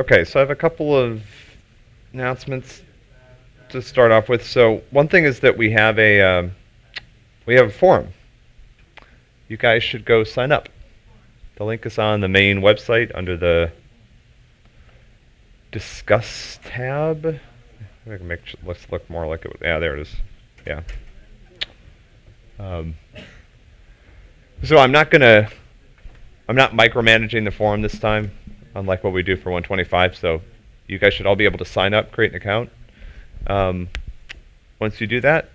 Okay, so I have a couple of announcements to start off with. So one thing is that we have a um, we have a forum. You guys should go sign up. The link is on the main website under the discuss tab. I can make let's look more like it. Yeah, there it is. Yeah. Um, so I'm not gonna I'm not micromanaging the forum this time, unlike what we do for 125. So you guys should all be able to sign up, create an account. Um, once you do that,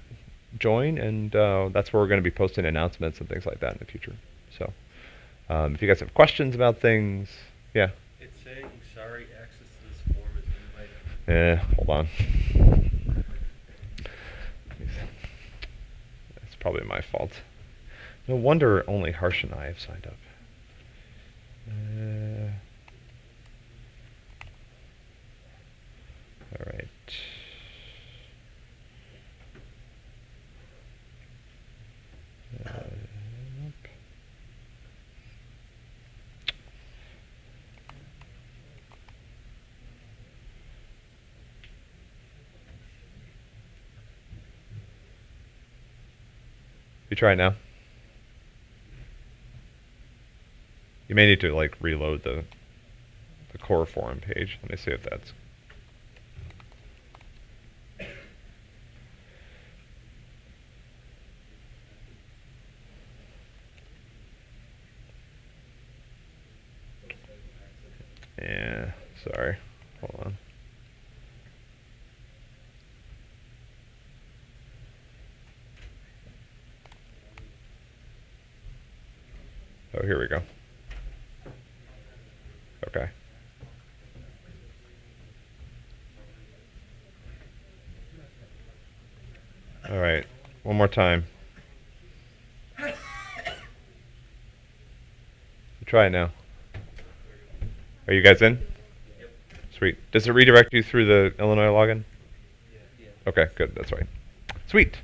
join, and uh, that's where we're going to be posting announcements and things like that in the future. So um, if you guys have questions about things, yeah. It's saying sorry, access to this form is invited. Eh, hold on. That's probably my fault. No wonder only Harsh and I have signed up. Uh, all right. You try now. You may need to like reload the the core forum page. Let me see if that's Yeah, sorry. Hold on. Oh, here we go. Okay. All right. One more time. Try it now. Are you guys in? Sweet. Does it redirect you through the Illinois login? Yeah. Okay, good. That's right. Sweet.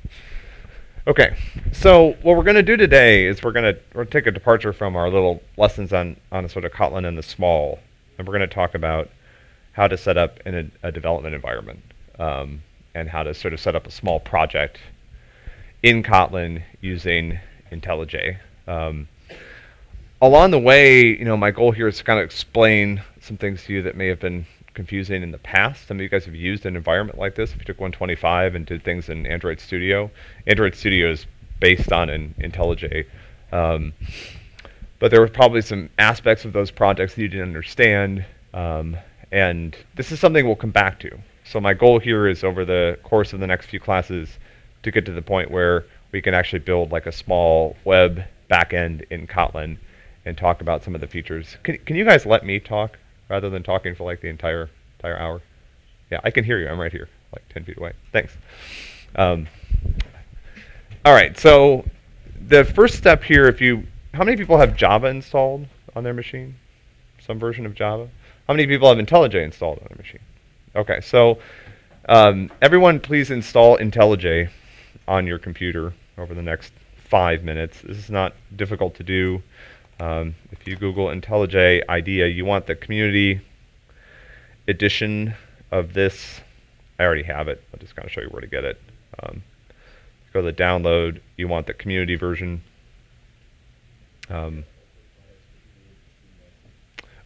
Okay, so what we're going to do today is we're going to take a departure from our little lessons on on sort of Kotlin and the small, and we're going to talk about how to set up in a, a development environment um, and how to sort of set up a small project in Kotlin using IntelliJ. Um, along the way, you know, my goal here is to kind of explain some things to you that may have been confusing in the past. Some of you guys have used an environment like this. If you took 125 and did things in Android Studio, Android Studio is based on an IntelliJ. Um, but there were probably some aspects of those projects that you didn't understand. Um, and this is something we'll come back to. So my goal here is over the course of the next few classes to get to the point where we can actually build like a small web backend in Kotlin and talk about some of the features. Can, can you guys let me talk? rather than talking for like the entire entire hour. Yeah, I can hear you. I'm right here, like 10 feet away. Thanks. Um, all right, so the first step here, if you, how many people have Java installed on their machine? Some version of Java? How many people have IntelliJ installed on their machine? Okay, so um, everyone please install IntelliJ on your computer over the next five minutes. This is not difficult to do. Um, if you Google IntelliJ IDEA, you want the community edition of this. I already have it. I'll just kind of show you where to get it. Um, go to the download. You want the community version. Um,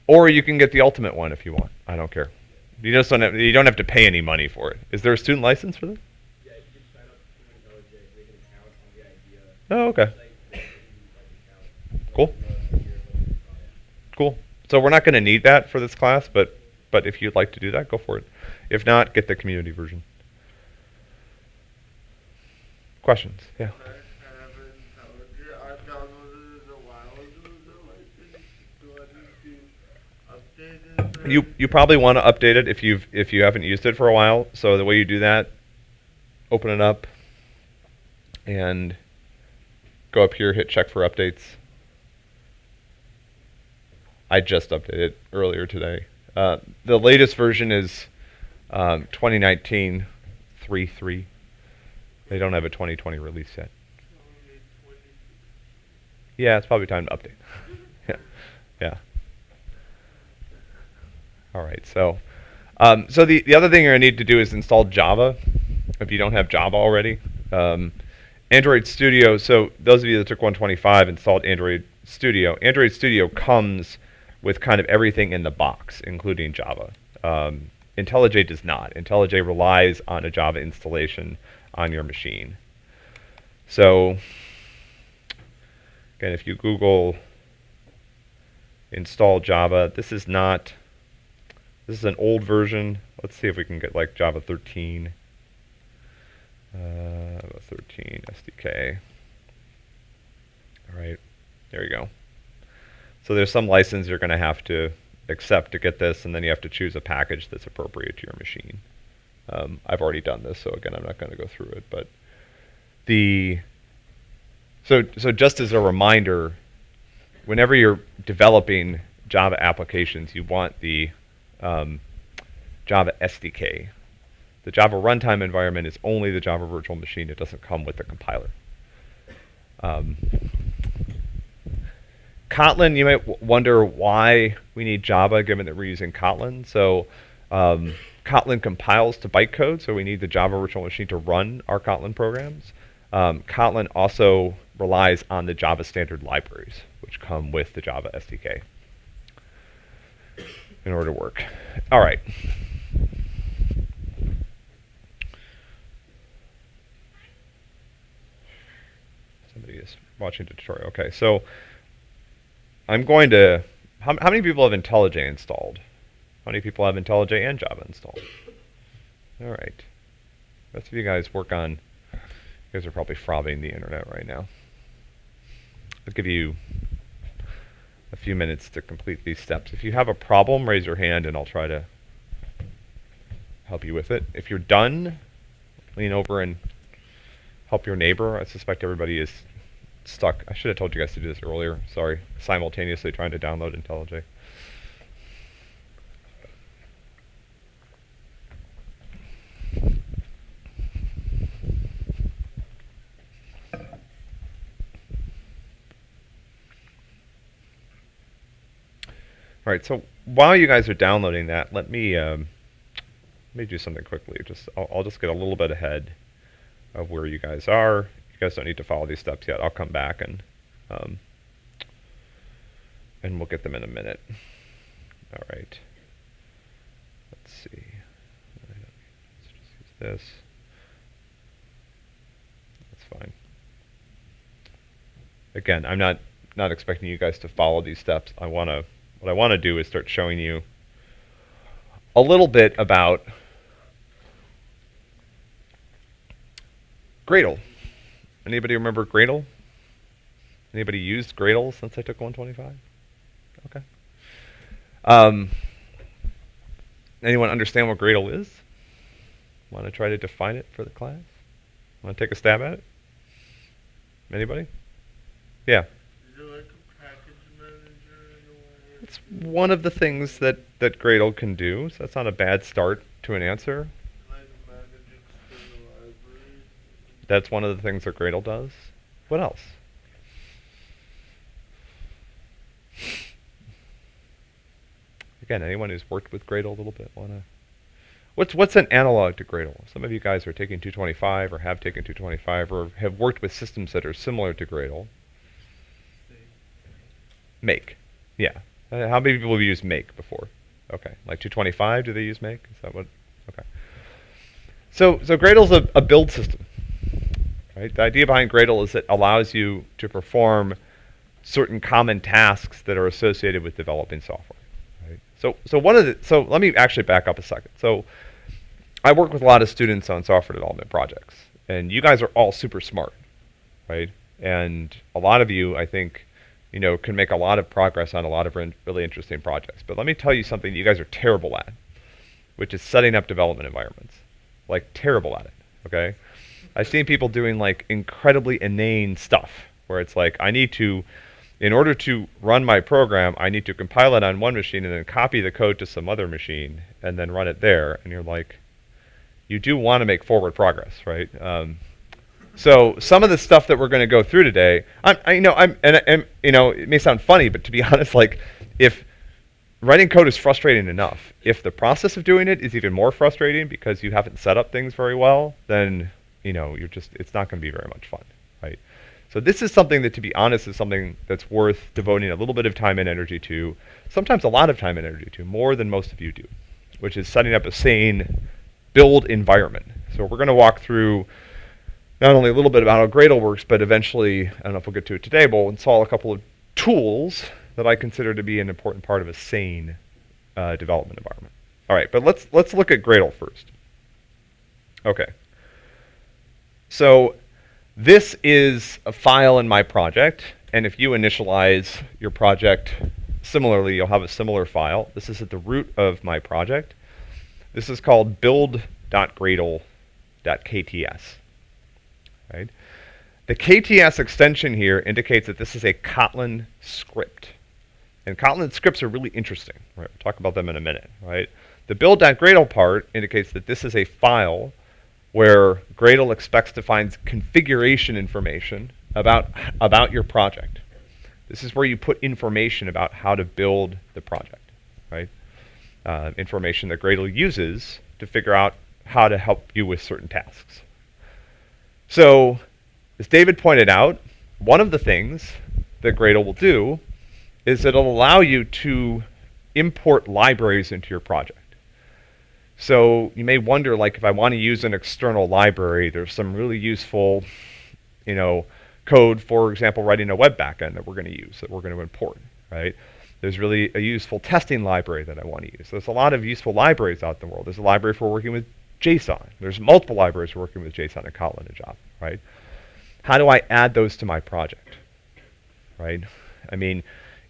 or you can get the ultimate one if you want. I don't care. You just don't have, you don't have to pay any money for it. Is there a student license for this? Yeah, you can sign up for IntelliJ, make an account on the IDEA Oh, okay. site, and you can, like, account. Cool. Cool. So we're not going to need that for this class, but but if you'd like to do that, go for it. If not, get the community version. Questions? Yeah. I have IntelliJ. I downloaded it a while ago, though, I think. Do I need to update it? or- You you probably want to update it if you've if you haven't used it for a while. So the way you do that, open it up and go up here, hit check for updates. I just updated earlier today. Uh, the latest version is um, 2019 3.3. They don't have a 2020 release yet. Yeah, it's probably time to update. yeah, yeah. All right, so um, so the, the other thing you're gonna need to do is install Java if you don't have Java already. Um, Android Studio. So those of you that took 125 installed Android Studio. Android Studio comes with kind of everything in the box, including Java. Um, IntelliJ does not. IntelliJ relies on a Java installation on your machine. So again, if you Google install Java, this is not this is an old version. Let's see if we can get like Java 13. Uh, 13 SDK. All right, there you go. So there's some license you're going to have to accept to get this, and then you have to choose a package that's appropriate to your machine. Um, I've already done this, so again, I'm not going to go through it. But the so so just as a reminder, whenever you're developing Java applications, you want the um, Java SDK. The Java runtime environment is only the Java virtual machine. It doesn't come with the compiler. Um, Kotlin, you might wonder why we need Java given that we're using Kotlin. So um, Kotlin compiles to bytecode, so we need the Java virtual machine to run our Kotlin programs. Um, Kotlin also relies on the Java standard libraries, which come with the Java SDK in order to work. All right. Somebody is watching the tutorial. Okay, so I'm going to. How, how many people have IntelliJ installed? How many people have IntelliJ and Java installed? All right. Rest of you guys work on. You guys are probably frothing the internet right now. I'll give you a few minutes to complete these steps. If you have a problem, raise your hand and I'll try to help you with it. If you're done, lean over and help your neighbor. I suspect everybody is stuck. I should have told you guys to do this earlier. Sorry. Simultaneously trying to download IntelliJ. All right, so while you guys are downloading that, let me um, let me do something quickly. Just I'll, I'll, just get a little bit ahead of where you guys are. Guys don't need to follow these steps yet. I'll come back and um, and we'll get them in a minute. All right. Let's see. Let's just use this. That's fine. Again, I'm not not expecting you guys to follow these steps. I want to what I want to do is start showing you a little bit about Gradle. Anybody remember Gradle? Anybody used Gradle since I took 125? Okay. Um, anyone understand what Gradle is? Want to try to define it for the class? Want to take a stab at it? Anybody? Yeah. It's one of the things that, that Gradle can do, so that's not a bad start to an answer. That's one of the things that Gradle does. What else? Again, anyone who's worked with Gradle a little bit wanna What's what's an analog to Gradle? Some of you guys are taking 225 or have taken 225 or have worked with systems that are similar to Gradle. Make. Yeah. Uh, how many people have used make before? Okay, like 225, do they use make? Is that what? Okay. So, so Gradle's a, a build system, right? The idea behind Gradle is it allows you to perform certain common tasks that are associated with developing software. Right? So, so one of the, so let me actually back up a second. So, I work with a lot of students on software development projects, and you guys are all super smart, right? And a lot of you, I think, you know, can make a lot of progress on a lot of really interesting projects. But let me tell you something you guys are terrible at, which is setting up development environments. Like terrible at it. Okay, I've seen people doing like incredibly inane stuff where it's like I need to, in order to run my program, I need to compile it on one machine and then copy the code to some other machine and then run it there. And you're like, you do want to make forward progress, right? Um, so some of the stuff that we're going to go through today, I'm, I, you know, I'm, and, and, you know, it may sound funny, but to be honest, like, if writing code is frustrating enough. If the process of doing it is even more frustrating because you haven't set up things very well, then you know you're just it's not going to be very much fun, right? So this is something that, to be honest, is something that's worth devoting a little bit of time and energy to, sometimes a lot of time and energy to, more than most of you do, which is setting up a sane build environment. So we're going to walk through not only a little bit about how Gradle works, but eventually, I don't know if we'll get to it today, but we'll install a couple of tools that I consider to be an important part of a sane uh, development environment. All right, but let's let's look at Gradle first. Okay. So this is a file in my project, and if you initialize your project similarly, you'll have a similar file. This is at the root of my project. This is called build.gradle.kts. Right? The KTS extension here indicates that this is a Kotlin script. And Kotlin scripts are really interesting. Right? We'll talk about them in a minute. Right? The build.gradle part indicates that this is a file where Gradle expects to find configuration information about, about your project. This is where you put information about how to build the project, right? Uh, information that Gradle uses to figure out how to help you with certain tasks. So, as David pointed out, one of the things that Gradle will do is it'll allow you to import libraries into your project. So you may wonder, like, if I want to use an external library, there's some really useful, you know, code, for example, writing a web backend that we're going to use, that we're going to import, right? There's really a useful testing library that I want to use. There's a lot of useful libraries out in the world. There's a library for working with JSON. There's multiple libraries for working with JSON and Kotlin and Java, right? How do I add those to my project, right? I mean,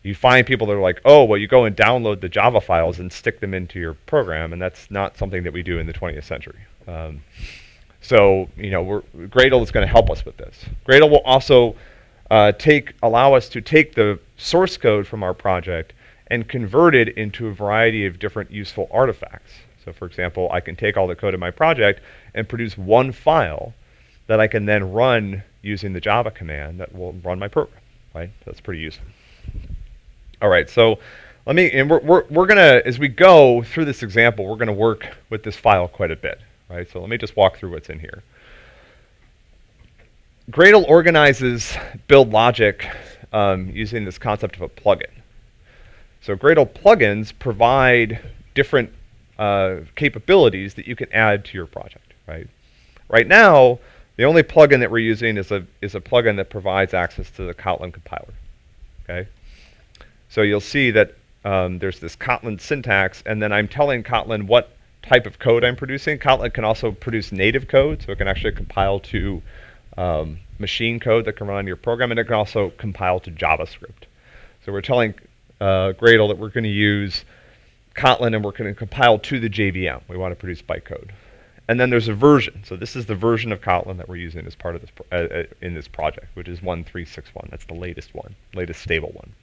you find people that are like, oh, well, you go and download the Java files and stick them into your program, and that's not something that we do in the 20th century. Um, so, you know, Gradle is going to help us with this. Gradle will also uh, take allow us to take the source code from our project and convert it into a variety of different useful artifacts. So, for example, I can take all the code in my project and produce one file that I can then run using the Java command that will run my program. Right? That's pretty useful. All right, so let me, and we're, we're, we're going to, as we go through this example, we're going to work with this file quite a bit, right? So let me just walk through what's in here. Gradle organizes build logic um, using this concept of a plugin. So Gradle plugins provide different uh, capabilities that you can add to your project, right? Right now, the only plugin that we're using is a, is a plugin that provides access to the Kotlin compiler, okay? So you'll see that um, there's this Kotlin syntax, and then I'm telling Kotlin what type of code I'm producing. Kotlin can also produce native code, so it can actually compile to um, machine code that can run on your program, and it can also compile to JavaScript. So we're telling uh, Gradle that we're going to use Kotlin and we're going to compile to the JVM. We want to produce bytecode. And then there's a version. So this is the version of Kotlin that we're using as part of this uh, uh, in this project, which is 1361. That's the latest one, latest stable one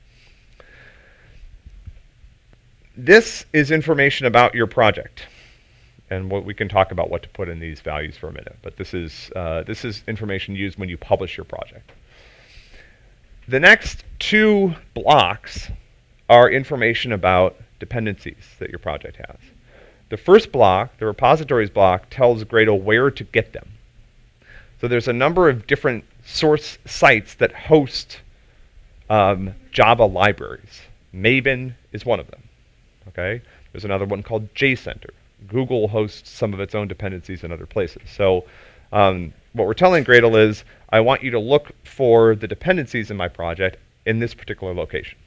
this is information about your project. And what we can talk about what to put in these values for a minute. But this is, uh, this is information used when you publish your project. The next two blocks are information about dependencies that your project has. The first block, the repositories block, tells Gradle where to get them. So there's a number of different source sites that host um, Java libraries. Maven is one of them. Okay, there's another one called JCenter. Google hosts some of its own dependencies in other places. So um, what we're telling Gradle is, I want you to look for the dependencies in my project in this particular location.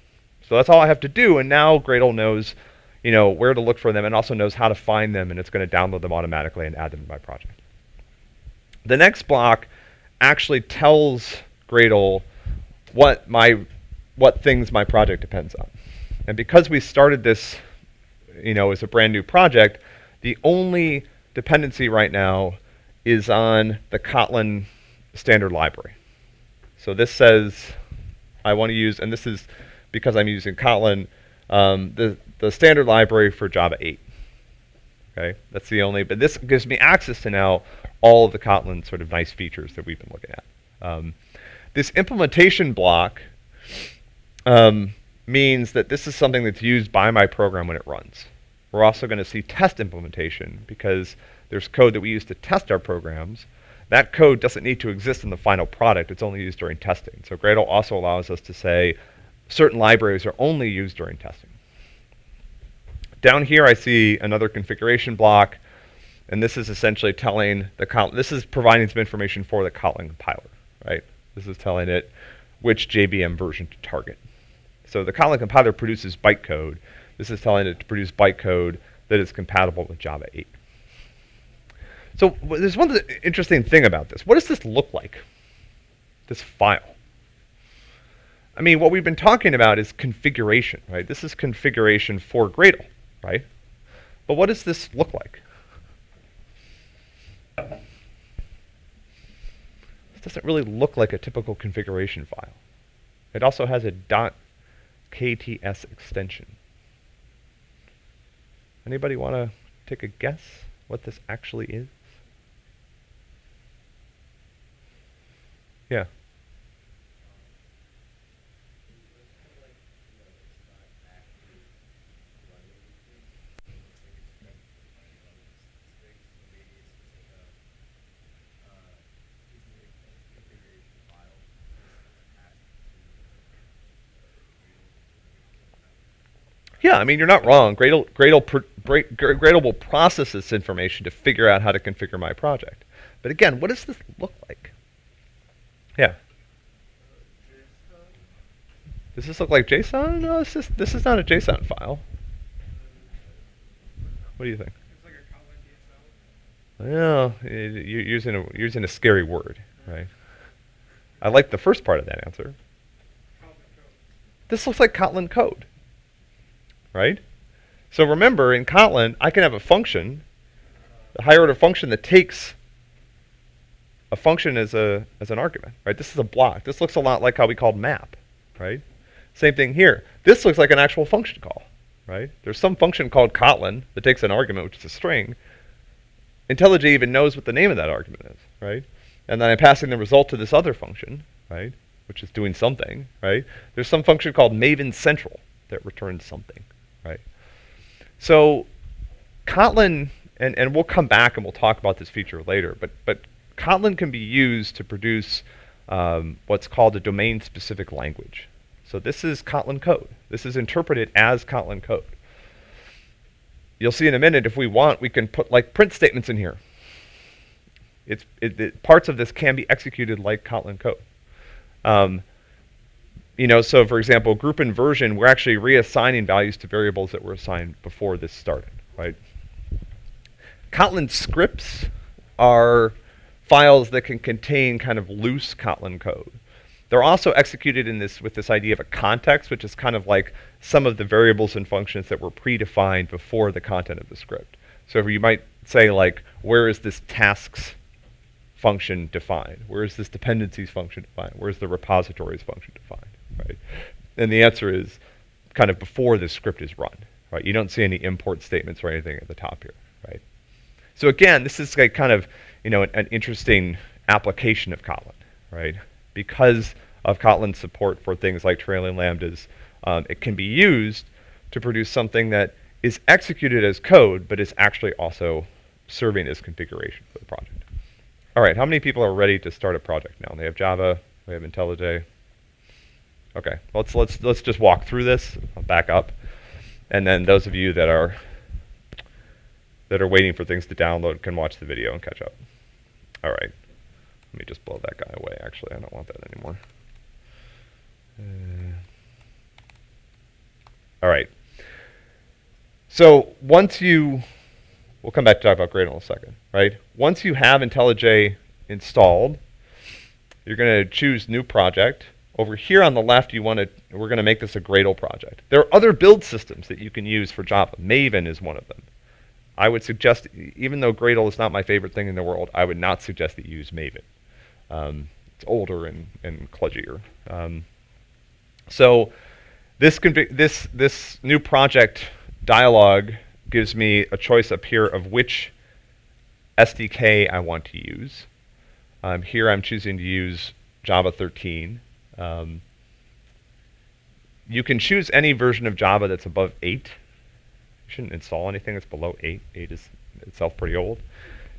So that's all I have to do, and now Gradle knows, you know, where to look for them, and also knows how to find them, and it's going to download them automatically and add them to my project. The next block actually tells Gradle what my what things my project depends on. And because we started this, you know, as a brand new project, the only dependency right now is on the Kotlin standard library. So this says I want to use, and this is because I'm using Kotlin, um, the, the standard library for Java 8. Okay, that's the only, but this gives me access to now all of the Kotlin sort of nice features that we've been looking at. Um, this implementation block um, means that this is something that's used by my program when it runs. We're also going to see test implementation because there's code that we use to test our programs. That code doesn't need to exist in the final product. It's only used during testing. So Gradle also allows us to say certain libraries are only used during testing. Down here I see another configuration block, and this is essentially telling the this is providing some information for the Kotlin compiler, right? This is telling it which JVM version to target. So the Kotlin compiler produces bytecode. This is telling it to produce bytecode that is compatible with Java 8. So there's one interesting thing about this. What does this look like? This file. I mean, what we've been talking about is configuration, right? This is configuration for Gradle, right? But what does this look like? This doesn't really look like a typical configuration file. It also has a .kts extension. Anybody want to take a guess what this actually is? Yeah. Yeah, I mean, you're not wrong. Gradle, Gradle, Gradle will process this information to figure out how to configure my project. But again, what does this look like? Yeah. Does this look like JSON? No, this is, this is not a JSON file. What do you think? It's like a Kotlin DSL. Well, you're using a, using a scary word, right? I like the first part of that answer. This looks like Kotlin code right? So remember, in Kotlin, I can have a function, a higher order function that takes a function as a as an argument, right? This is a block. This looks a lot like how we called map, right? Same thing here. This looks like an actual function call, right? There's some function called Kotlin that takes an argument, which is a string. IntelliJ even knows what the name of that argument is, right? And then I'm passing the result to this other function, right? Which is doing something, right? There's some function called Maven Central that returns something, right? So Kotlin, and, and we'll come back and we'll talk about this feature later, but, but Kotlin can be used to produce um, what's called a domain-specific language. So this is Kotlin code. This is interpreted as Kotlin code. You'll see in a minute, if we want, we can put like print statements in here. It's, it, it, parts of this can be executed like Kotlin code. Um, you know, so for example, group inversion, we're actually reassigning values to variables that were assigned before this started, right? Kotlin scripts are files that can contain kind of loose Kotlin code. They're also executed in this with this idea of a context, which is kind of like some of the variables and functions that were predefined before the content of the script. So you might say like, where is this tasks function defined? Where is this dependencies function defined? Where's the repositories function defined? Right? And the answer is kind of before this script is run, right? You don't see any import statements or anything at the top here, right? So again, this is like kind of, you know, an, an interesting application of Kotlin, right? Because of Kotlin's support for things like trailing lambdas, um, it can be used to produce something that is executed as code, but is actually also serving as configuration for the project. All right, how many people are ready to start a project now? They have Java, they have IntelliJ, Okay, let's let's let's just walk through this. I'll back up, and then those of you that are that are waiting for things to download can watch the video and catch up. All right, let me just blow that guy away. Actually, I don't want that anymore. Uh, all right. So once you, we'll come back to talk about Gradle in a second, right? Once you have IntelliJ installed, you're going to choose New Project over here on the left, you want to, we're going to make this a Gradle project. There are other build systems that you can use for Java. Maven is one of them. I would suggest, even though Gradle is not my favorite thing in the world, I would not suggest that you use Maven. Um, it's older and, and kludgier. Um, so this, this, this new project dialog gives me a choice up here of which SDK I want to use. Um, here I'm choosing to use Java 13. Um, you can choose any version of Java that's above 8. You shouldn't install anything that's below 8. 8 is itself pretty old.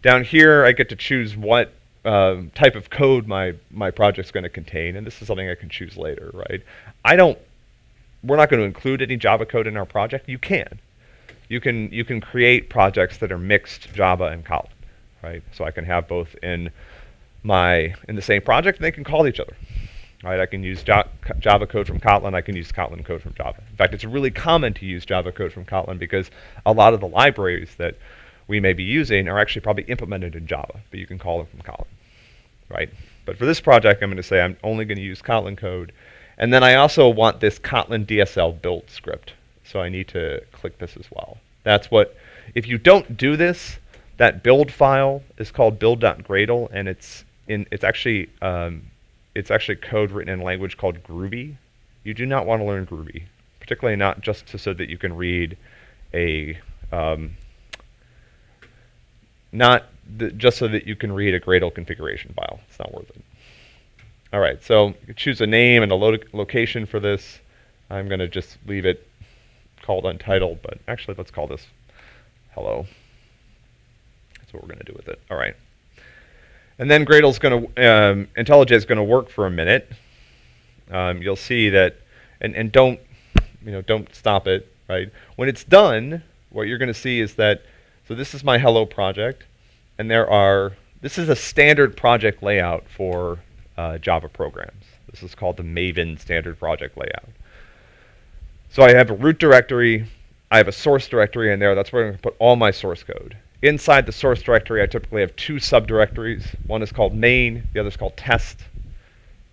Down here, I get to choose what um, type of code my, my project's going to contain, and this is something I can choose later, right? I don't, we're not going to include any Java code in our project. You can. You can, you can create projects that are mixed Java and Kotlin, right? So I can have both in my, in the same project, and they can call each other. Right, I can use Java code from Kotlin. I can use Kotlin code from Java. In fact, it's really common to use Java code from Kotlin because a lot of the libraries that we may be using are actually probably implemented in Java, but you can call them from Kotlin, right? But for this project, I'm going to say I'm only going to use Kotlin code. And then I also want this Kotlin DSL build script. So I need to click this as well. That's what, if you don't do this, that build file is called build.gradle, and it's in, it's actually, um, it's actually code written in a language called Groovy. You do not want to learn Groovy, particularly not just to, so that you can read a um, not just so that you can read a Gradle configuration file. It's not worth it. All right, so choose a name and a lo location for this. I'm going to just leave it called untitled, but actually let's call this hello. That's what we're going to do with it. All right. And then Gradle's going to, um, IntelliJ is going to work for a minute. Um, you'll see that, and, and don't, you know, don't stop it, right? When it's done, what you're going to see is that so this is my hello project, and there are, this is a standard project layout for uh, Java programs. This is called the Maven standard project layout. So I have a root directory, I have a source directory in there, that's where I'm going to put all my source code. Inside the source directory, I typically have two subdirectories. One is called main, the other is called test.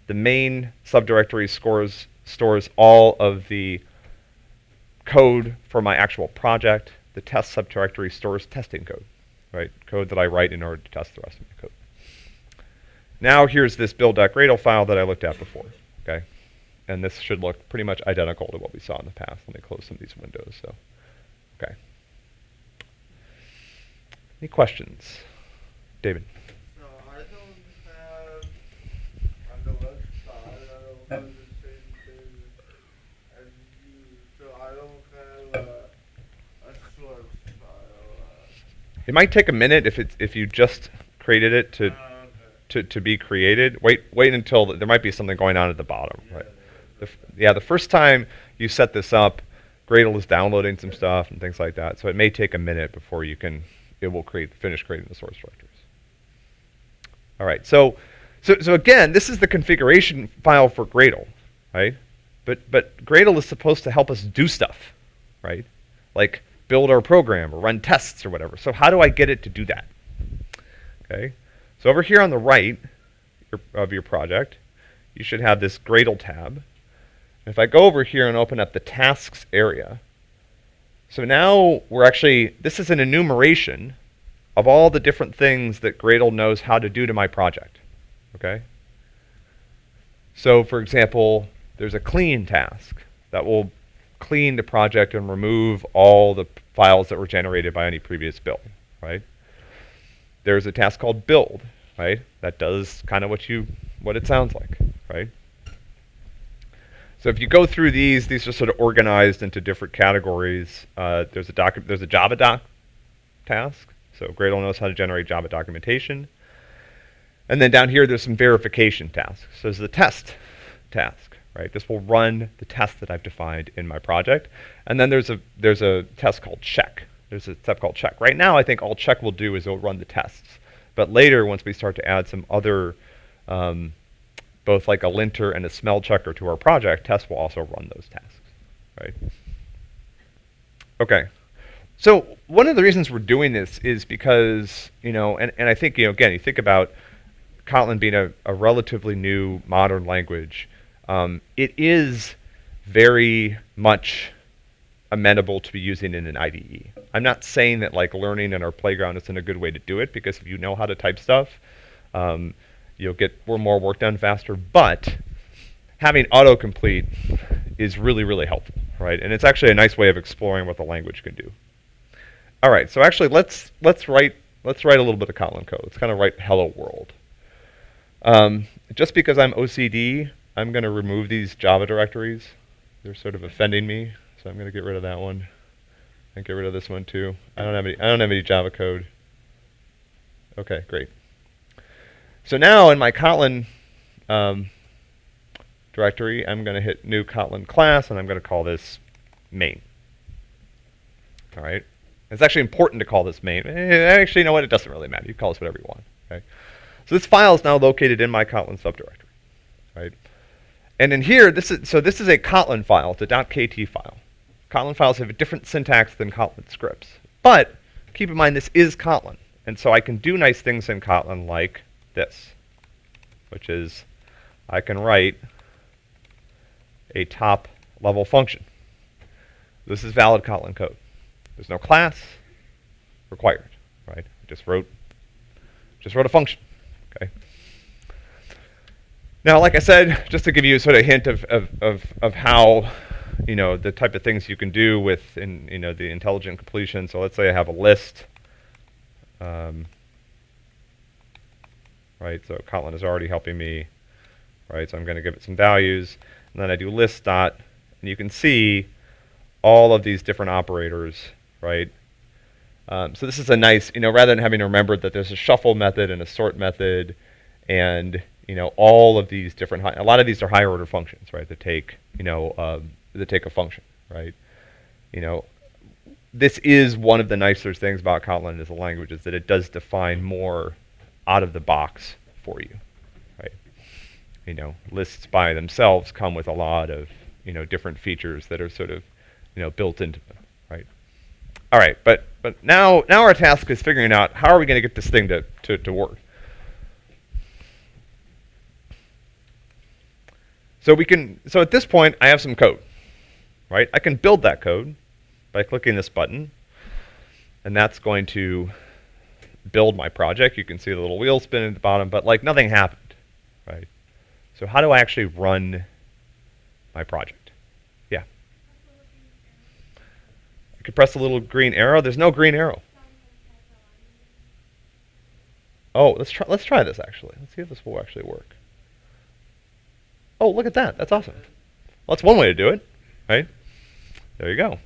The main subdirectory scores, stores all of the code for my actual project the test subdirectory stores testing code, right? Code that I write in order to test the rest of the code. Now here's this build.gradle file that I looked at before, okay? And this should look pretty much identical to what we saw in the past. Let me close some of these windows. So, okay. Any questions? David? No, I don't have on the left side, I don't have the same thing as you, so I don't have a, a source file. It might take a minute if it's if you just created it to Uh, okay. to, to be created. Wait wait until the, there might be something going on at the bottom, right? The f- yeah, the first time you set this up, Gradle is downloading some stuff and things like that. So it may take a minute before you can it will create finish creating the source directories. All right. So so so again, this is the configuration file for Gradle, right? But but Gradle is supposed to help us do stuff, right? Like build our program or run tests or whatever. So how do I get it to do that? Okay. So over here on the right of your project, you should have this Gradle tab. If I go over here and open up the tasks area, so now we're actually, this is an enumeration of all the different things that Gradle knows how to do to my project. Okay? So for example, there's a clean task that will clean the project and remove all the files that were generated by any previous build, right? There's a task called build, right? That does kind of what you what it sounds like, right? So if you go through these, these are sort of organized into different categories. Uh, there's a doc, there's a Java doc task. So Gradle knows how to generate Java documentation. And then down here, there's some verification tasks. So there's the test task, right? This will run the test that I've defined in my project. And then there's a there's a test called check. There's a step called check. Right now, I think all check will do is it'll run the tests. But later, once we start to add some other, um, both like a linter and a smell checker to our project, test will also run those tasks, right? Okay. So one of the reasons we're doing this is because, you know, and, and I think, you know, again, you think about Kotlin being a, a relatively new modern language, um, it is very much amenable to be using in an IDE. I'm not saying that like learning in our playground isn't a good way to do it because if you know how to type stuff, um, you'll get more work done faster. But having autocomplete is really, really helpful, right? And it's actually a nice way of exploring what the language can do. All right, so actually let's let's write let's write a little bit of Kotlin code. Let's kind of write hello world. Um, just because I'm OCD, I'm going to remove these Java directories. They're sort of offending me, so I'm going to get rid of that one. And get rid of this one too. I don't have any. I don't have any Java code. Okay, great. So now in my Kotlin um, directory, I'm going to hit new Kotlin class, and I'm going to call this main. All right. It's actually important to call this main. Eh, Actually, you know what? It doesn't really matter. You call this whatever you want. Okay. So this file is now located in my Kotlin subdirectory, right? And in here, this is so this is a Kotlin file. It's a .kt file. Kotlin files have a different syntax than Kotlin scripts. But keep in mind, this is Kotlin. And so I can do nice things in Kotlin like this, which is I can write a top level function. This is valid Kotlin code. There's no class required, right? I just wrote just wrote a function. Okay. Now, like I said, just to give you a sort of a hint of, of, of, of how, you know, the type of things you can do with, in, you know, the intelligent completion. So let's say I have a list, um, right? So Kotlin is already helping me, right? So I'm going to give it some values, and then I do list dot, and you can see all of these different operators, right? Um, so this is a nice, you know, rather than having to remember that there's a shuffle method and a sort method, and you know, all of these different, a lot of these are higher order functions, right? That take, you know, um, that take a function, right? You know, this is one of the nicer things about Kotlin as a language is that it does define more out of the box for you, right? You know, lists by themselves come with a lot of, you know, different features that are sort of, you know, built into them, right? All right, but but now now our task is figuring out how are we going to get this thing to, to, to work. So we can so at this point I have some code, right? I can build that code by clicking this button, and that's going to build my project. You can see the little wheel spinning at the bottom, but like nothing happened, right? So how do I actually run my project? Yeah. I could press the little green arrow. There's no green arrow. Oh, let's try. Let's try this actually. Let's see if this will actually work. Oh, look at that. That's awesome. Well, that's one way to do it, right? There you go.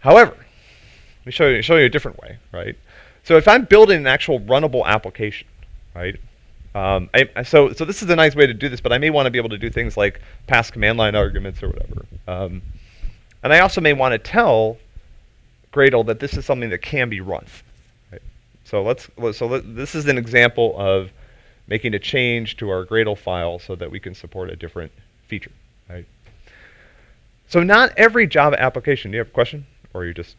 However, let me show you show you a different way, right? So if I'm building an actual runnable application, right? Um, I, so so this is a nice way to do this, but I may want to be able to do things like pass command line arguments or whatever. Um, and I also may want to tell Gradle that this is something that can be run. Right? So let's so let, this is an example of making a change to our Gradle file so that we can support a different feature. Right? So not every Java application. Do you have a question, or are you just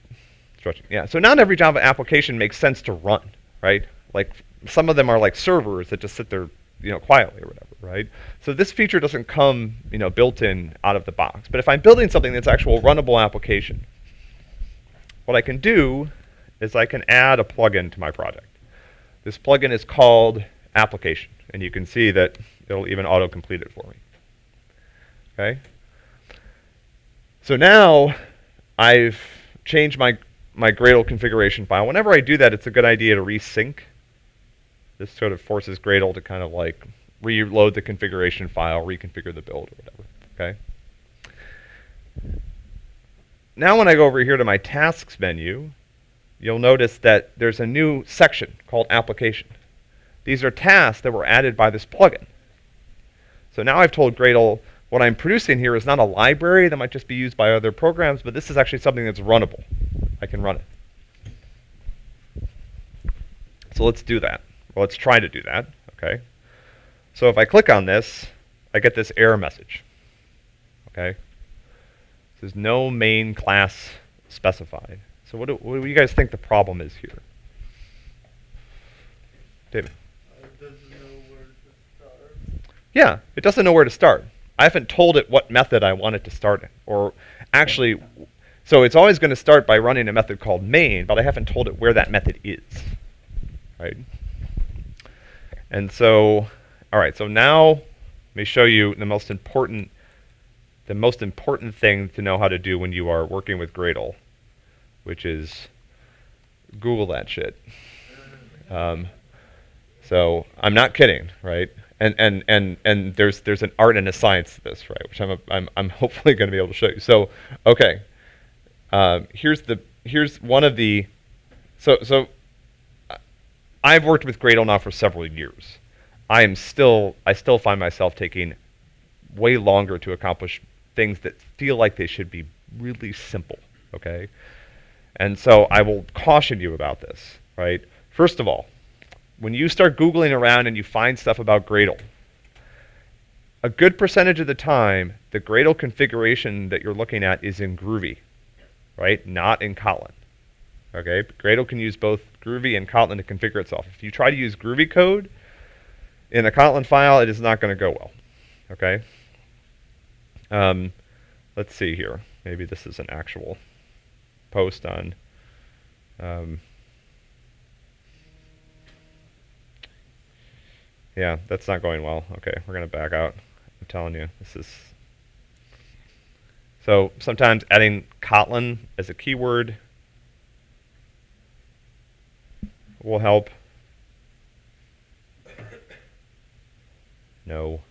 stretching? Yeah. So not every Java application makes sense to run, right? Like some of them are like servers that just sit there, you know, quietly or whatever, right? So this feature doesn't come, you know, built in out of the box. But if I'm building something that's actual runnable application, what I can do is I can add a plugin to my project. This plugin is called application, and you can see that it'll even auto-complete it for me. Okay. So now I've changed my my Gradle configuration file. Whenever I do that, it's a good idea to resync. This sort of forces Gradle to kind of like reload the configuration file, reconfigure the build or whatever. Okay. Now when I go over here to my tasks menu, you'll notice that there's a new section called application. These are tasks that were added by this plugin. So now I've told Gradle what I'm producing here is not a library that might just be used by other programs, but this is actually something that's runnable. I can run it. So let's do that. Well, let's try to do that, okay? So if I click on this, I get this error message, okay? Says no main class specified. So what do, what do you guys think the problem is here? David? Uh, it doesn't know where to start. Yeah, it doesn't know where to start. I haven't told it what method I want it to start in. Or actually, so it's always going to start by running a method called main, but I haven't told it where that method is. Right? And so, all right, so now let me show you the most important the most important thing to know how to do when you are working with Gradle, which is Google that shit. Um, so I'm not kidding, right? and and and and there's there's an art and a science to this, right? Which I'm I'm I'm hopefully going to be able to show you. So okay, um, here's the here's one of the so so uh, I've worked with Gradle now for several years. I am still I still find myself taking way longer to accomplish things that feel like they should be really simple. Okay, and so I will caution you about this. Right. First of all, when you start Googling around and you find stuff about Gradle, a good percentage of the time, the Gradle configuration that you're looking at is in Groovy, right? Not in Kotlin. Okay, Gradle can use both Groovy and Kotlin to configure itself. If you try to use Groovy code in a Kotlin file, it is not going to go well. Okay. Um, let's see here. Maybe this is an actual post on. Um, Yeah, that's not going well. Okay, we're going to back out. I'm telling you, this is... So sometimes adding Kotlin as a keyword will help. No.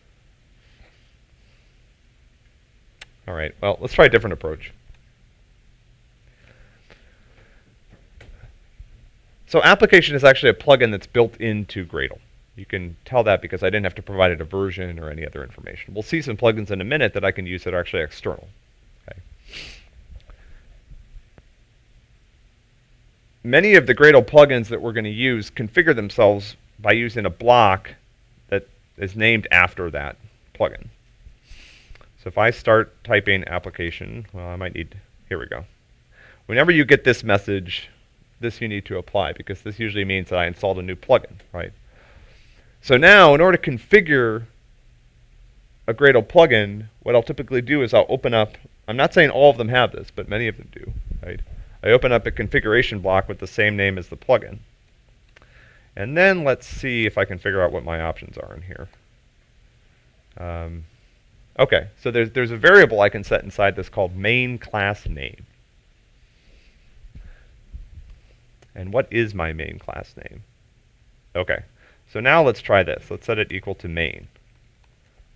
All right, well, let's try a different approach. So application is actually a plugin that's built into Gradle. You can tell that because I didn't have to provide it a version or any other information. We'll see some plugins in a minute that I can use that are actually external. Okay. Many of the Gradle plugins that we're going to use configure themselves by using a block that is named after that plugin. So if I start typing application, well, I might need, here we go. Whenever you get this message, this you need to apply because this usually means that I installed a new plugin, right? So now, in order to configure a Gradle plugin, what I'll typically do is I'll open up, I'm not saying all of them have this, but many of them do, right? I open up a configuration block with the same name as the plugin. And then let's see if I can figure out what my options are in here. Um, okay, so there's, there's a variable I can set inside this called main class name. And what is my main class name? Okay, so now let's try this. Let's set it equal to main,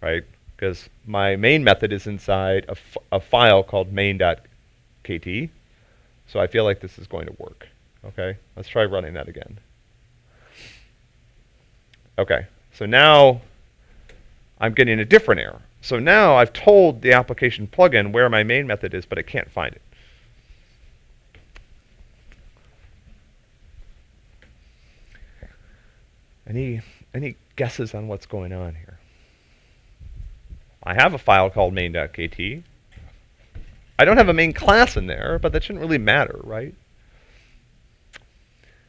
right? Because my main method is inside a, a file called main.kt. So I feel like this is going to work. Okay, let's try running that again. Okay, so now I'm getting a different error. So now I've told the application plugin where my main method is, but it can't find it. Any, any guesses on what's going on here? I have a file called main.kt. I don't have a main class in there, but that shouldn't really matter, right?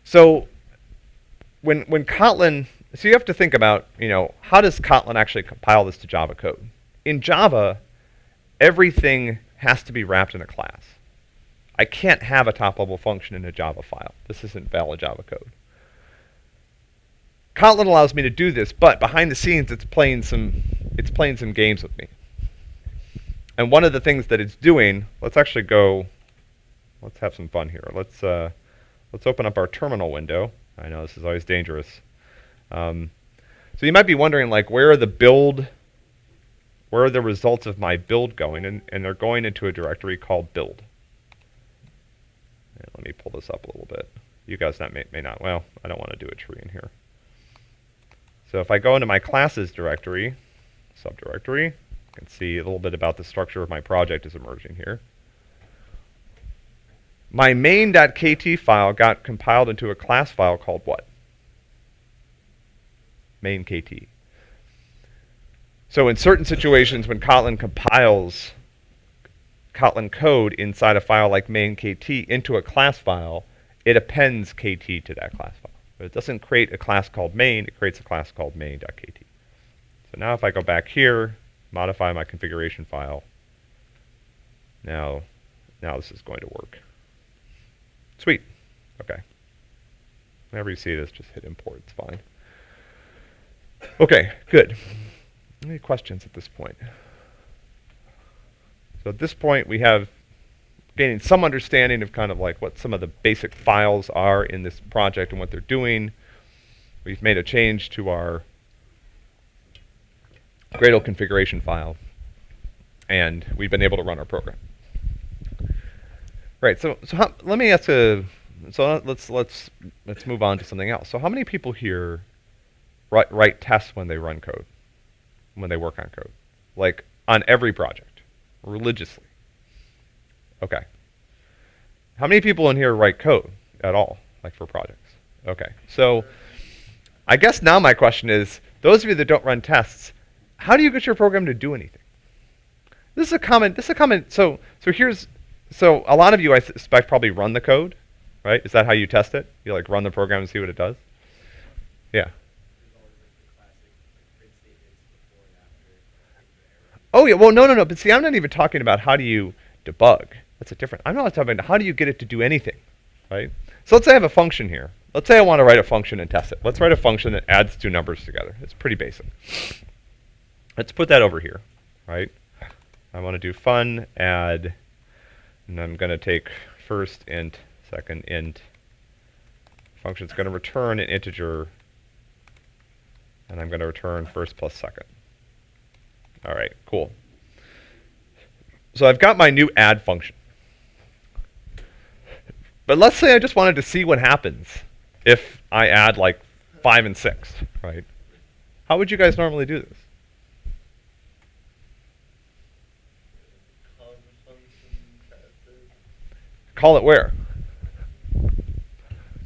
So when, when Kotlin, so you have to think about, you know, how does Kotlin actually compile this to Java code? In Java, everything has to be wrapped in a class. I can't have a top-level function in a Java file. This isn't valid Java code. Kotlin allows me to do this, but behind the scenes, it's playing some, it's playing some games with me. And one of the things that it's doing, let's actually go, let's have some fun here. Let's, uh, let's open up our terminal window. I know this is always dangerous. Um, so you might be wondering, like, where are the build, where are the results of my build going? And, and they're going into a directory called build. And let me pull this up a little bit. You guys not may, may not, well, I don't want to do a tree in here. So if I go into my classes directory, subdirectory, can see a little bit about the structure of my project is emerging here. My main.kt file got compiled into a class file called what? main.kt. So in certain situations when Kotlin compiles Kotlin code inside a file like main.kt into a class file, it appends kt to that class file. But it doesn't create a class called main, it creates a class called main.kt. So now if I go back here, modify my configuration file, now, now this is going to work. Sweet. Okay. Whenever you see this, just hit import. It's fine. Okay, good. Any questions at this point? So at this point, we have gaining some understanding of kind of like what some of the basic files are in this project and what they're doing. We've made a change to our Gradle configuration file, and we've been able to run our program. Right. So, so how, let me ask a. So let's let's let's move on to something else. So, how many people here write write tests when they run code, when they work on code, like on every project, religiously? Okay. How many people in here write code at all, like for projects? Okay. So, I guess now my question is: those of you that don't run tests, how do you get your program to do anything? This is a common. This is a common. So, so here's so a lot of you, I suspect, probably run the code, right? Is that how you test it? You like run the program and see what it does? Yeah. Oh yeah. Well, no, no, no. But see, I'm not even talking about how do you debug. That's a different. I'm not talking about how do you get it to do anything, right? So let's say I have a function here. Let's say I want to write a function and test it. Let's write a function that adds two numbers together. It's pretty basic. Let's put that over here, right? I want to do fun add and I'm going to take first int, second int. Function's going to return an integer, and I'm going to return first plus second. All right, cool. So I've got my new add function. But let's say I just wanted to see what happens if I add like 5 and 6, right? How would you guys normally do this? Call it where?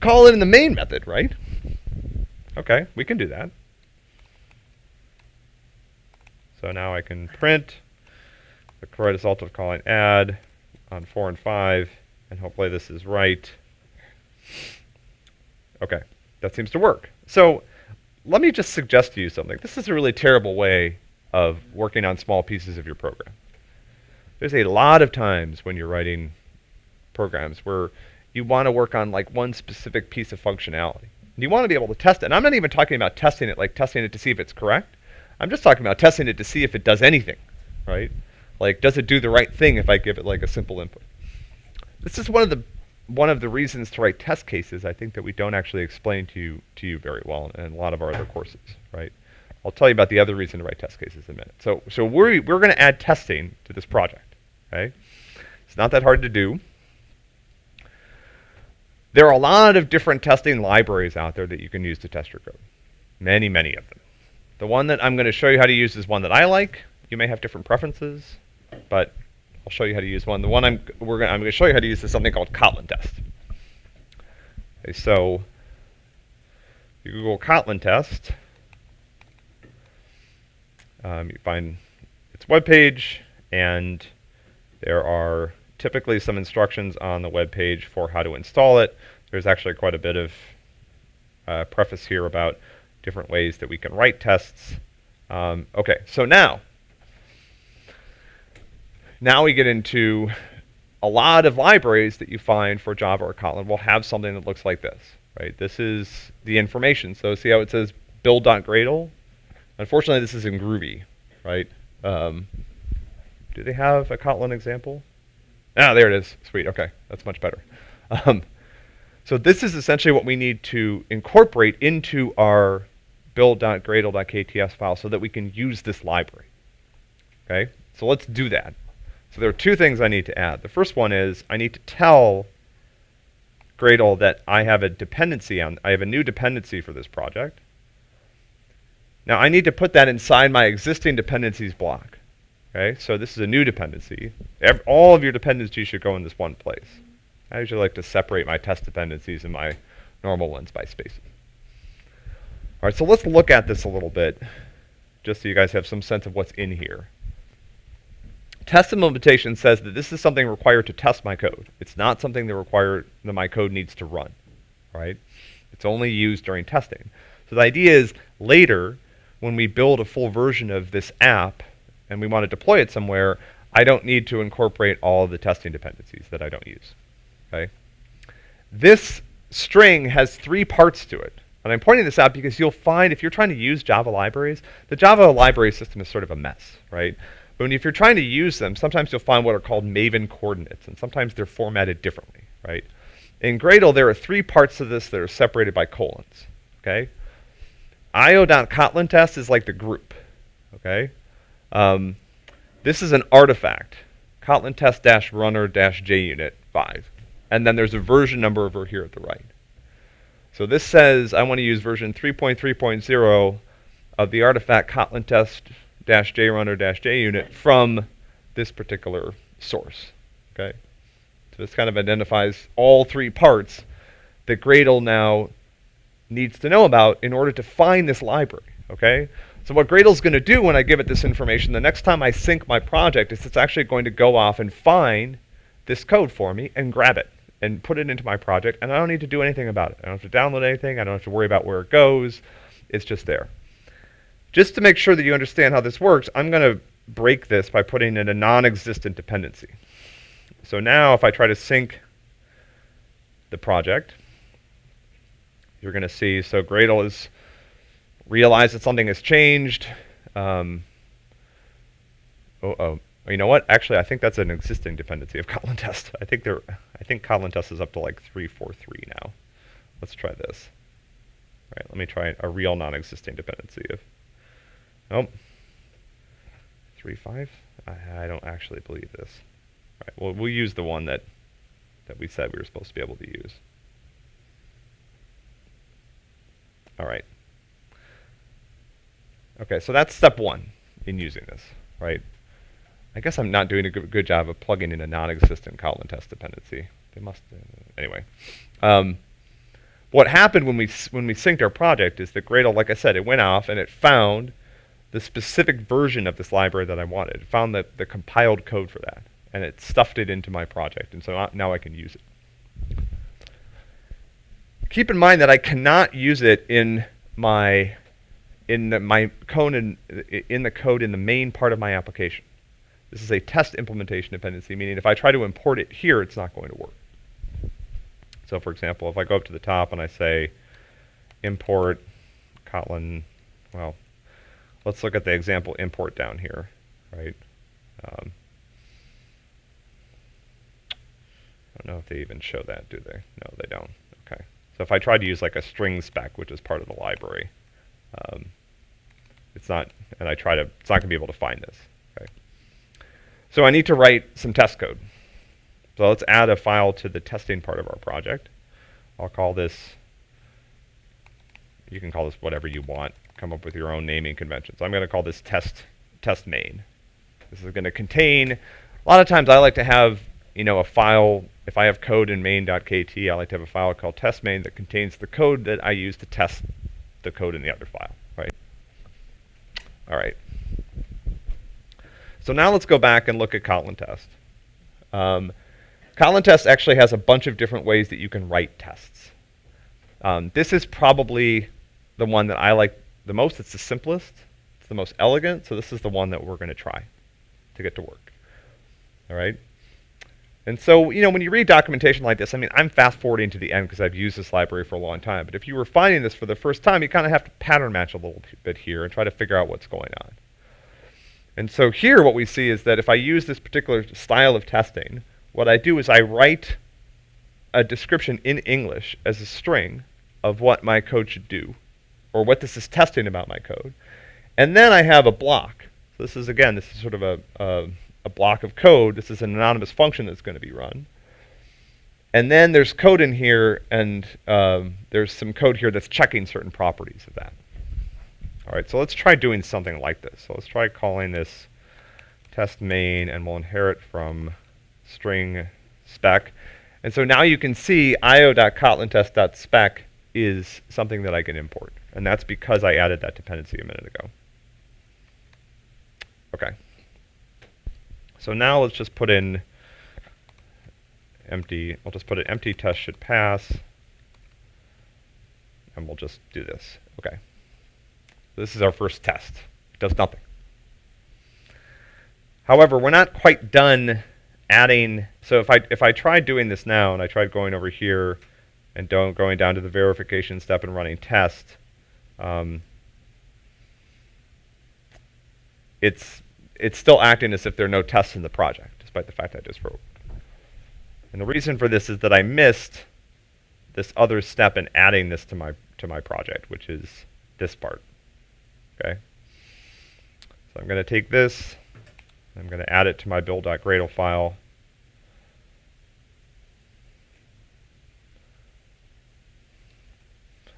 Call it in the main method, right? Okay, we can do that. So now I can print the correct result of calling add on 4 and 5, and hopefully this is right. Okay, that seems to work. So let me just suggest to you something. This is a really terrible way of working on small pieces of your program. There's a lot of times when you're writing programs where you want to work on like one specific piece of functionality. And you want to be able to test it. And I'm not even talking about testing it like testing it to see if it's correct. I'm just talking about testing it to see if it does anything, right? Like, does it do the right thing if I give it like a simple input? This is one of the one of the reasons to write test cases. I think that we don't actually explain to you to you very well in a lot of our other courses, right? I'll tell you about the other reason to write test cases in a minute. So, so we're we're going to add testing to this project, okay? It's not that hard to do. There are a lot of different testing libraries out there that you can use to test your code. Many, many of them. The one that I'm going to show you how to use is one that I like. You may have different preferences, but I'll show you how to use one. The one I'm gonna, I'm going to show you how to use is something called Kotlin test. Okay, so you Google Kotlin test. Um, you find its web page, and there are typically some instructions on the web page for how to install it. There's actually quite a bit of uh, preface here about different ways that we can write tests. Um, okay, so now, now we get into a lot of libraries that you find for Java or Kotlin will have something that looks like this, right? This is the information. So see how it says build.gradle? Unfortunately, this is in Groovy, right? Um, do they have a Kotlin example? Ah, there it is. Sweet. Okay, that's much better. Um, so this is essentially what we need to incorporate into our build.gradle.kts file so that we can use this library. Okay, so let's do that. So there are two things I need to add. The first one is I need to tell Gradle that I have a dependency on, I have a new dependency for this project. Now I need to put that inside my existing dependencies block. Okay, so this is a new dependency. All of your dependencies should go in this one place. I usually like to separate my test dependencies and my normal ones by spaces. All right, so let's look at this a little bit, just so you guys have some sense of what's in here. Test implementation says that this is something required to test my code. It's not something that require that my code needs to run, right? It's only used during testing. So the idea is later, when we build a full version of this app, and we want to deploy it somewhere, I don't need to incorporate all of the testing dependencies that I don't use. Okay? This string has three parts to it. And I'm pointing this out because you'll find if you're trying to use Java libraries, the Java library system is sort of a mess, right? But if you're trying to use them, sometimes you'll find what are called Maven coordinates, and sometimes they're formatted differently, right? In Gradle, there are three parts of this that are separated by colons, okay? io.kotlin test is like the group, Okay. Um, this is an artifact, Kotlin test-runner-junit 5. And then there's a version number over here at the right. So this says I want to use version 3.3.0 of the artifact Kotlin test-jrunner-junit from this particular source. Okay. So this kind of identifies all three parts that Gradle now needs to know about in order to find this library. Okay. So what Gradle's going to do when I give it this information, the next time I sync my project, is it's actually going to go off and find this code for me and grab it and put it into my project, and I don't need to do anything about it. I don't have to download anything. I don't have to worry about where it goes. It's just there. Just to make sure that you understand how this works, I'm going to break this by putting in a non-existent dependency. So now if I try to sync the project, you're going to see, so Gradle has realized that something has changed. Um, oh, oh, you know what? Actually, I think that's an existing dependency of Kotlin test. I think they're, I think Kotlin test is up to like 343 now. Let's try this. All right, let me try a real non-existing dependency of, oh, 3.5? I, I don't actually believe this. All right, well, we'll use the one that, that we said we were supposed to be able to use. All right. Okay, so that's step one in using this, right? I guess I'm not doing a good, job of plugging in a non-existent Kotlin test dependency. They must, uh, anyway. Um, what happened when we when we synced our project is that Gradle, like I said, it went off and it found the specific version of this library that I wanted. It found the, the compiled code for that, and it stuffed it into my project, and so now I can use it. Keep in mind that I cannot use it in my in the, my code in, in the code in the main part of my application. This is a test implementation dependency, meaning if I try to import it here, it's not going to work. So for example, if I go up to the top and I say import Kotlin, well, let's look at the example import down here, right? Um, I don't know if they even show that, do they? No, they don't. Okay. So if I try to use like a string spec, which is part of the library, um, it's not, and I try to, it's not going to be able to find this. Okay. So I need to write some test code. So let's add a file to the testing part of our project. I'll call this, you can call this whatever you want. Come up with your own naming conventions. So I'm going to call this test, test main. This is going to contain, a lot of times I like to have, you know, a file, if I have code in main.kt, I like to have a file called test main that contains the code that I use to test the code in the other file, right? All right. So now let's go back and look at Kotlin test. Um, Kotlin test actually has a bunch of different ways that you can write tests. Um, this is probably the one that I like the most. It's the simplest. It's the most elegant. So this is the one that we're going to try to get to work. All right. And so, you know, when you read documentation like this, I mean, I'm fast forwarding to the end because I've used this library for a long time. But if you were finding this for the first time, you kind of have to pattern match a little bit here and try to figure out what's going on. And so here what we see is that if I use this particular style of testing, what I do is I write a description in English as a string of what my code should do, or what this is testing about my code. And then I have a block. So this is, again, this is sort of a, a, a block of code. This is an anonymous function that's going to be run. And then there's code in here, and um, there's some code here that's checking certain properties of that. All right, so let's try doing something like this. So let's try calling this test main, and we'll inherit from string spec. And so now you can see io.kotlintest.spec is something that I can import. And that's because I added that dependency a minute ago. Okay. So now let's just put in empty, I'll just put an empty test should pass. And we'll just do this. Okay. This is our first test. It does nothing. However, we're not quite done adding, so if I, if I tried doing this now, and I tried going over here and don't, going down to the verification step and running test, um, it's, it's still acting as if there are no tests in the project, despite the fact I just wrote. And the reason for this is that I missed this other step in adding this to my, to my project, which is this part, okay? So I'm going to take this, I'm going to add it to my build.gradle file.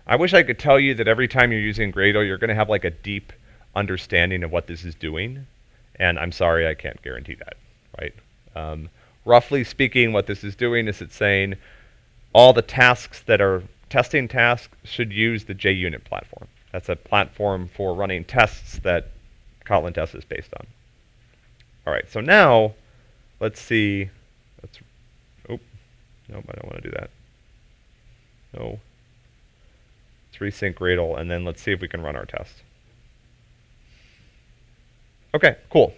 I wish I could tell you that every time you're using Gradle, you're going to have like a deep understanding of what this is doing. And I'm sorry, I can't guarantee that, right? Um, roughly speaking, what this is doing is it's saying all the tasks that are testing tasks should use the JUnit platform. That's a platform for running tests that Kotlin test is based on. All right, so now let's see. Let's. Oh, nope, I don't want to do that. No. Let's resync Gradle, and then let's see if we can run our test. Okay, cool.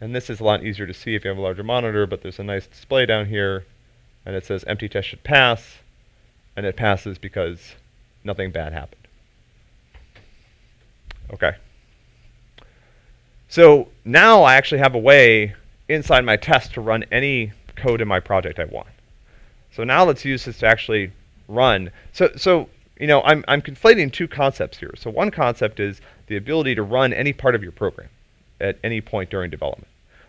And this is a lot easier to see if you have a larger monitor, but there's a nice display down here, and it says empty test should pass, and it passes because nothing bad happened. Okay. So now I actually have a way inside my test to run any code in my project I want. So now let's use this to actually run. So, so you know, I'm, I'm conflating two concepts here. So one concept is the ability to run any part of your program at any point during development.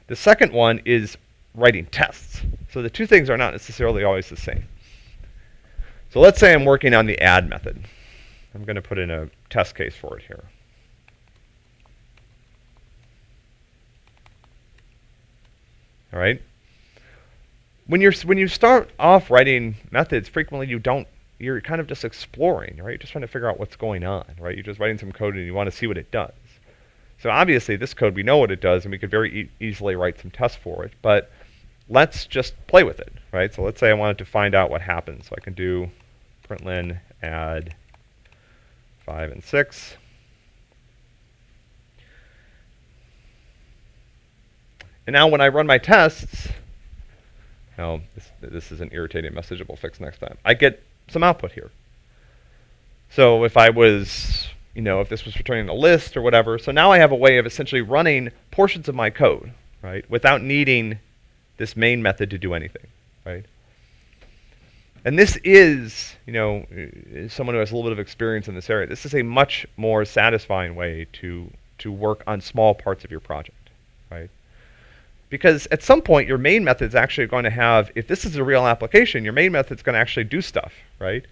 The second one is writing tests. So the two things are not necessarily always the same. So let's say I'm working on the add method. I'm going to put in a test case for it here. All right. When you're when you start off writing methods, frequently you don't you're kind of just exploring, right? You're just trying to figure out what's going on, right? You're just writing some code and you want to see what it does. So obviously this code, we know what it does and we could very e easily write some tests for it, but let's just play with it, right? So let's say I wanted to find out what happens. So I can do println add 5 and 6. And now when I run my tests, now this, this is an irritating message we'll fix next time. I get some output here. So if I was, you know, if this was returning a list or whatever, so now I have a way of essentially running portions of my code, right, without needing this main method to do anything, right? And this is, you know, uh, someone who has a little bit of experience in this area, this is a much more satisfying way to, to work on small parts of your project, right? Because at some point, your main method is actually going to have, if this is a real application, your main method is going to actually do stuff, right?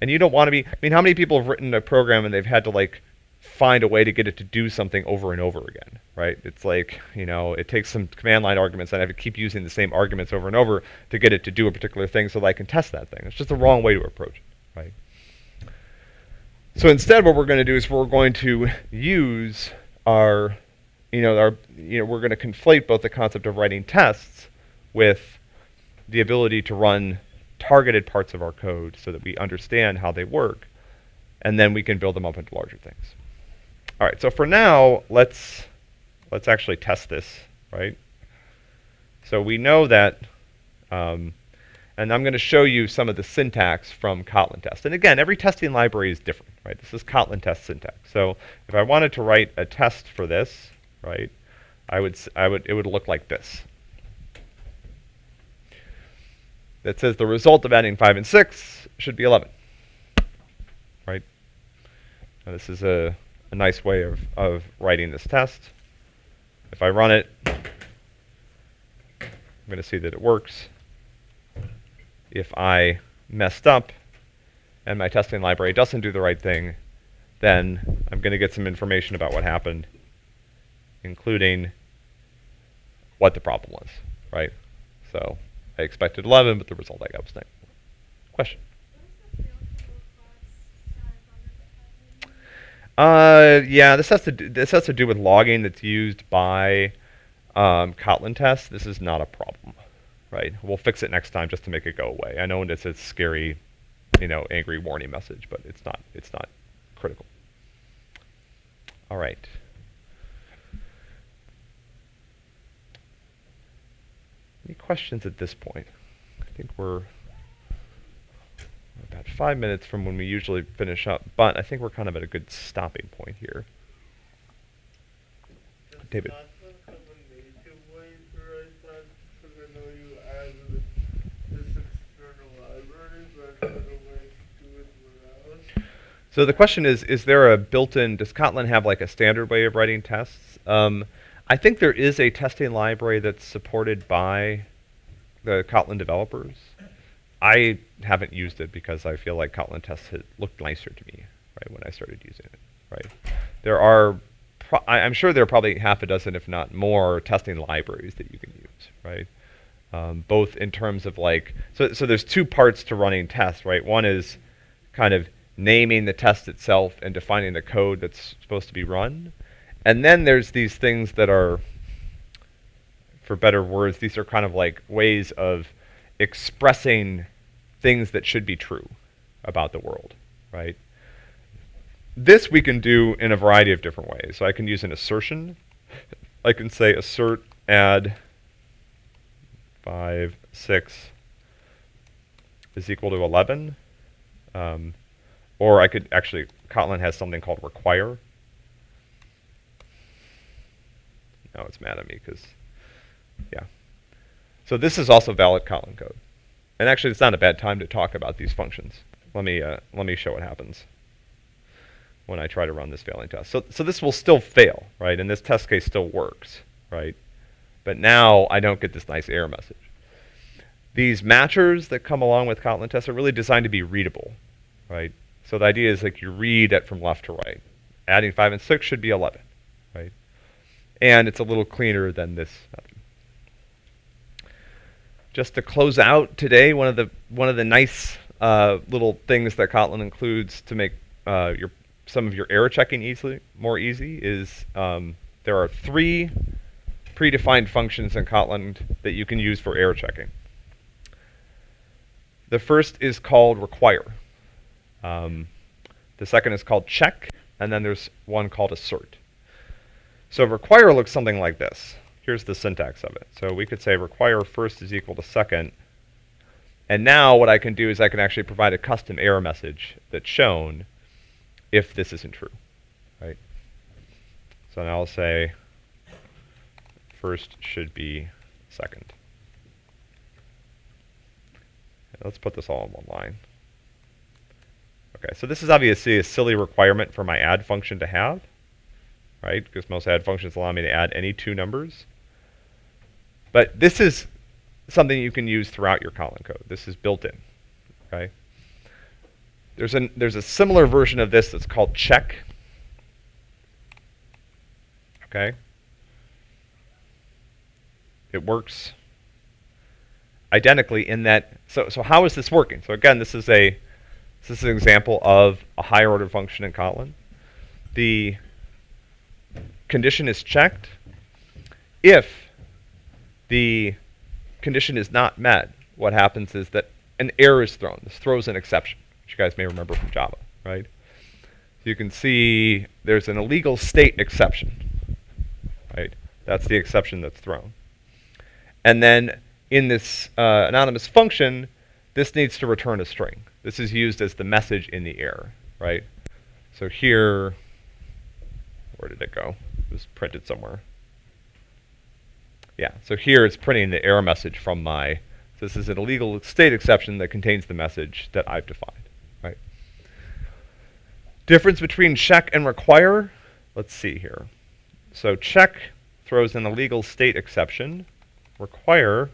And you don't want to be, I mean, how many people have written a program and they've had to like find a way to get it to do something over and over again, right? It's like, you know, it takes some command line arguments and I have to keep using the same arguments over and over to get it to do a particular thing so that I can test that thing. It's just the wrong way to approach it, right? So instead what we're going to do is we're going to use our you know, our, you know, we're going to conflate both the concept of writing tests with the ability to run targeted parts of our code so that we understand how they work, and then we can build them up into larger things. All right, so for now, let's let's actually test this, right? So we know that, um, and I'm going to show you some of the syntax from Kotlin test. And again, every testing library is different, right? This is Kotlin test syntax. So if I wanted to write a test for this, right? I would, I would, it would look like this. That says the result of adding 5 and 6 should be 11, right? Now this is a, a nice way of, of writing this test. If I run it, I'm going to see that it works. If I messed up and my testing library doesn't do the right thing, then I'm going to get some information about what happened including what the problem was, right? So I expected 11, but the result I got was 9. Question? Uh, yeah, this has to do, this has to do with logging that's used by um, Kotlin tests. This is not a problem, right? We'll fix it next time just to make it go away. I know it's a scary, you know, angry warning message, but it's not it's not critical. All right. Any questions at this point? I think we're about five minutes from when we usually finish up, but I think we're kind of at a good stopping point here. David. So the question is, is there a built-in, does Kotlin have like a standard way of writing tests? Um, I think there is a testing library that's supported by the Kotlin developers. I haven't used it because I feel like Kotlin tests had looked nicer to me, right, when I started using it, right? There are, I, I'm sure there are probably half a dozen, if not more, testing libraries that you can use, right? Um, both in terms of like, so, so there's two parts to running tests, right? One is kind of naming the test itself and defining the code that's supposed to be run. And then there's these things that are, for better words, these are kind of like ways of expressing things that should be true about the world, right? This we can do in a variety of different ways. So I can use an assertion. I can say assert add 5, 6 is equal to 11. Um, or I could actually, Kotlin has something called require. Now it's mad at me because, yeah. So this is also valid Kotlin code. And actually, it's not a bad time to talk about these functions. Let me, uh, let me show what happens when I try to run this failing test. So, so this will still fail, right? And this test case still works, right? But now I don't get this nice error message. These matchers that come along with Kotlin tests are really designed to be readable, right? So the idea is like you read it from left to right. Adding 5 and 6 should be 11, right? And it's a little cleaner than this. Just to close out today, one of the one of the nice uh, little things that Kotlin includes to make uh, your some of your error checking easily more easy is um, there are three predefined functions in Kotlin that you can use for error checking. The first is called require. Um, the second is called check, and then there's one called assert. So require looks something like this. Here's the syntax of it. So we could say require first is equal to second. And now what I can do is I can actually provide a custom error message that's shown if this isn't true, right? So now I'll say first should be second. Let's put this all in one line. Okay, so this is obviously a silly requirement for my add function to have, right? Because most add functions allow me to add any two numbers. But this is something you can use throughout your Kotlin code. This is built in, okay? There's, an, there's a similar version of this that's called check, okay? It works identically in that, so, so how is this working? So again, this is a this is an example of a higher order function in Kotlin. The condition is checked. If the condition is not met, what happens is that an error is thrown. This throws an exception, which you guys may remember from Java, right? So you can see there's an illegal state exception, right? That's the exception that's thrown. And then in this uh, anonymous function, this needs to return a string. This is used as the message in the error, right? So here, where did it go? Was printed somewhere. Yeah, so here it's printing the error message from my, so this is an illegal state exception that contains the message that I've defined, right? Difference between check and require, let's see here. So check throws an illegal state exception. Require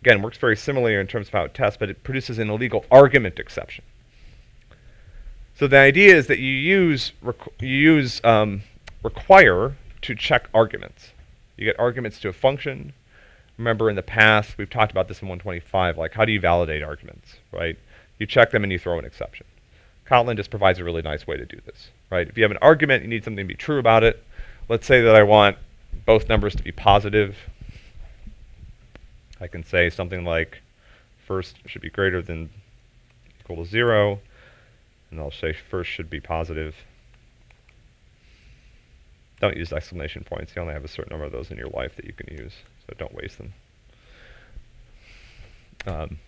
again, works very similarly in terms of how it tests, but it produces an illegal argument exception. So the idea is that you use you use um, require to check arguments. You get arguments to a function. Remember in the past we've talked about this in 125. Like how do you validate arguments, right? You check them and you throw an exception. Kotlin just provides a really nice way to do this, right? If you have an argument, you need something to be true about it. Let's say that I want both numbers to be positive I can say something like first should be greater than equal to 0, and I'll say first should be positive. Don't use exclamation points. You only have a certain number of those in your life that you can use, so don't waste them. Um,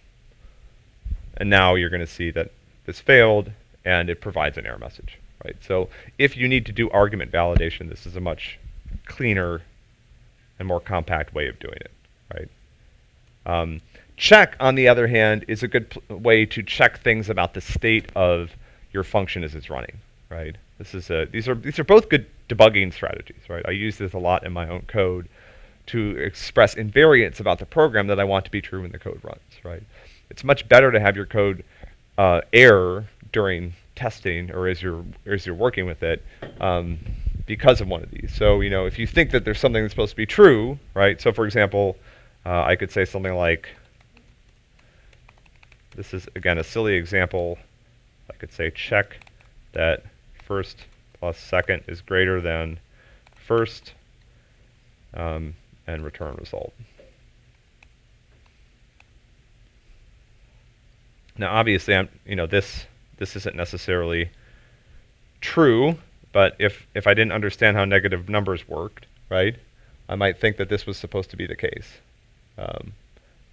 and now you're going to see that this failed, and it provides an error message. Right. So if you need to do argument validation, this is a much cleaner and more compact way of doing it. Right. Um, check, on the other hand, is a good way to check things about the state of your function as it's running, right? This is a, these are these are both good debugging strategies, right? I use this a lot in my own code to express invariants about the program that I want to be true when the code runs, right? It's much better to have your code uh, error during testing or as you're as you're working with it um, because of one of these. So you know, if you think that there's something that's supposed to be true, right? So for example, uh, I could say something like, this is again a silly example. I could say check that first plus second is greater than first um, and return result. Now, obviously, I'm, you know, this this isn't necessarily true, but if if I didn't understand how negative numbers worked, right, I might think that this was supposed to be the case. Um,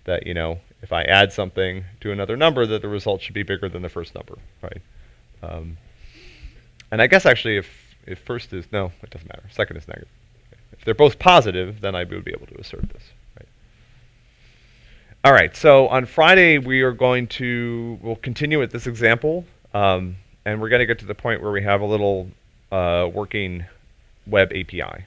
that you know, if I add something to another number, that the result should be bigger than the first number, right? Um, and I guess actually, if if first is no, it doesn't matter. Second is negative. If they're both positive, then I would be able to assert this. Right? All right. So on Friday we are going to we'll continue with this example, um, and we're going to get to the point where we have a little uh, working web API.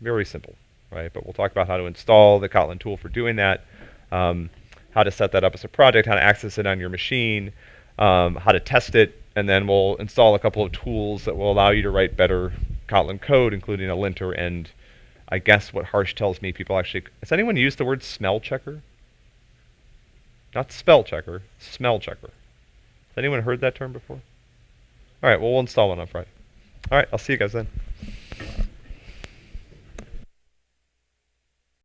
Very simple, right? But we'll talk about how to install the Kotlin tool for doing that, um, how to set that up as a project, how to access it on your machine, um, how to test it, and then we'll install a couple of tools that will allow you to write better Kotlin code, including a linter and I guess what Harsh tells me people actually has anyone used the word smell checker? Not spell checker, smell checker. Has anyone heard that term before? All right, well we'll install one on Friday. All right, I'll see you guys then.